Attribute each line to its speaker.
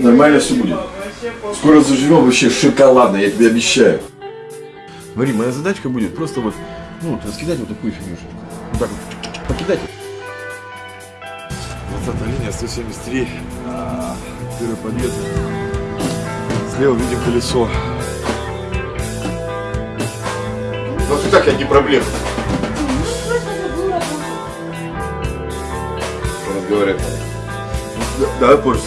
Speaker 1: Нормально все будет. Скоро заживем вообще шоколадно, я тебе обещаю. Смотри, моя задачка будет просто вот, ну, вот раскидать вот такую фигнюшечку. Вот так вот, покидать. 20 линия, 173. А, Первый подъезд. Слева видим колесо. Ну, вот и так я не проблема. Разговаривать. Давай позже.